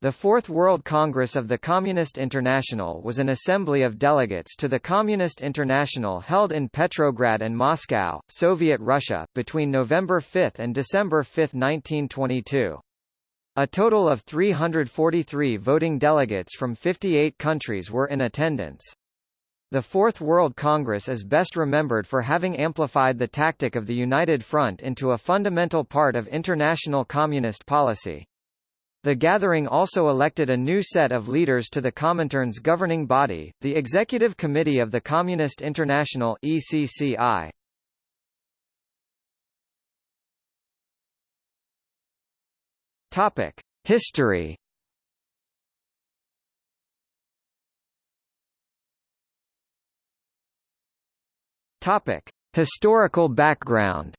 The Fourth World Congress of the Communist International was an assembly of delegates to the Communist International held in Petrograd and Moscow, Soviet Russia, between November 5 and December 5, 1922. A total of 343 voting delegates from 58 countries were in attendance. The Fourth World Congress is best remembered for having amplified the tactic of the United Front into a fundamental part of international communist policy. The gathering also elected a new set of leaders to the Comintern's governing body, the Executive Committee of the Communist International ECCI. Topic: History. Topic: Historical background.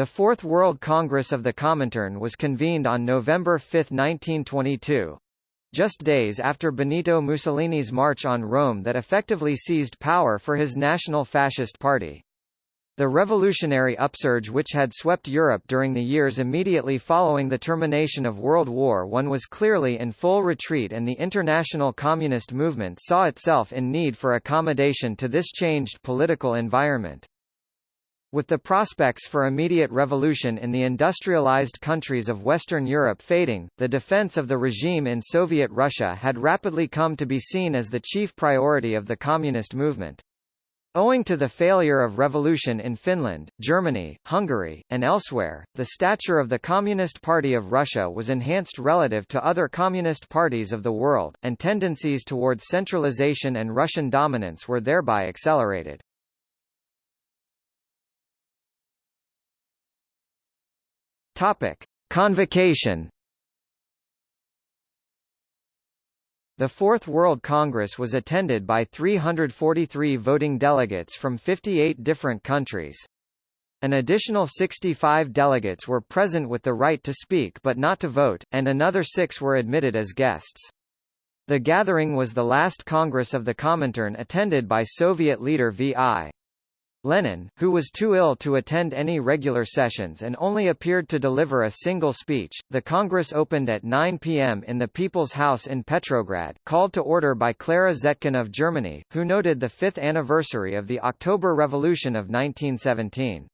The Fourth World Congress of the Comintern was convened on November 5, 1922 just days after Benito Mussolini's march on Rome that effectively seized power for his National Fascist Party. The revolutionary upsurge which had swept Europe during the years immediately following the termination of World War I was clearly in full retreat and the international communist movement saw itself in need for accommodation to this changed political environment. With the prospects for immediate revolution in the industrialized countries of Western Europe fading, the defense of the regime in Soviet Russia had rapidly come to be seen as the chief priority of the communist movement. Owing to the failure of revolution in Finland, Germany, Hungary, and elsewhere, the stature of the Communist Party of Russia was enhanced relative to other communist parties of the world, and tendencies towards centralization and Russian dominance were thereby accelerated. Topic: Convocation. The Fourth World Congress was attended by 343 voting delegates from 58 different countries. An additional 65 delegates were present with the right to speak but not to vote, and another six were admitted as guests. The gathering was the last Congress of the Comintern attended by Soviet leader V.I. Lenin, who was too ill to attend any regular sessions and only appeared to deliver a single speech, the Congress opened at 9 p.m. in the People's House in Petrograd, called to order by Clara Zetkin of Germany, who noted the fifth anniversary of the October Revolution of 1917.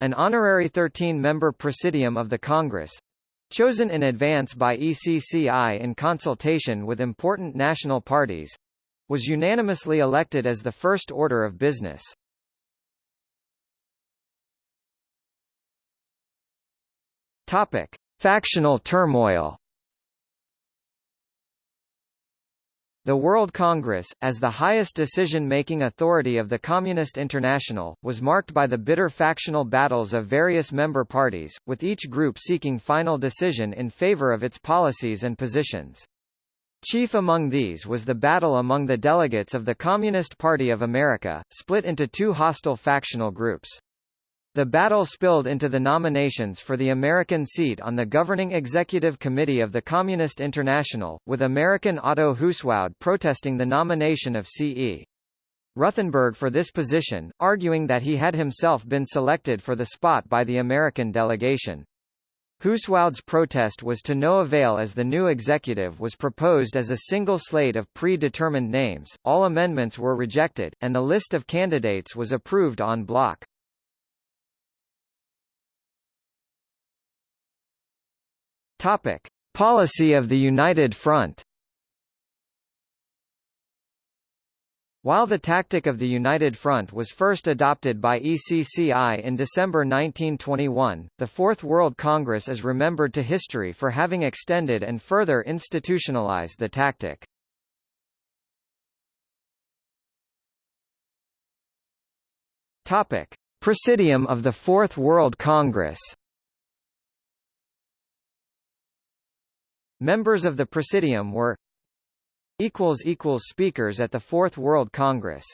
An honorary 13-member presidium of the Congress, chosen in advance by ECCI in consultation with important national parties, was unanimously elected as the first order of business. Topic: Factional turmoil. The World Congress, as the highest decision-making authority of the Communist International, was marked by the bitter factional battles of various member parties, with each group seeking final decision in favor of its policies and positions. Chief among these was the battle among the delegates of the Communist Party of America, split into two hostile factional groups. The battle spilled into the nominations for the American seat on the governing executive committee of the Communist International, with American Otto Huiswoud protesting the nomination of C.E. Ruthenberg for this position, arguing that he had himself been selected for the spot by the American delegation. Huiswoud's protest was to no avail as the new executive was proposed as a single slate of pre-determined names, all amendments were rejected, and the list of candidates was approved en bloc. Topic: Policy of the United Front. While the tactic of the United Front was first adopted by ECCI in December 1921, the Fourth World Congress is remembered to history for having extended and further institutionalized the tactic. Topic: Presidium of the Fourth World Congress. Members of the Presidium were Speakers at the Fourth World Congress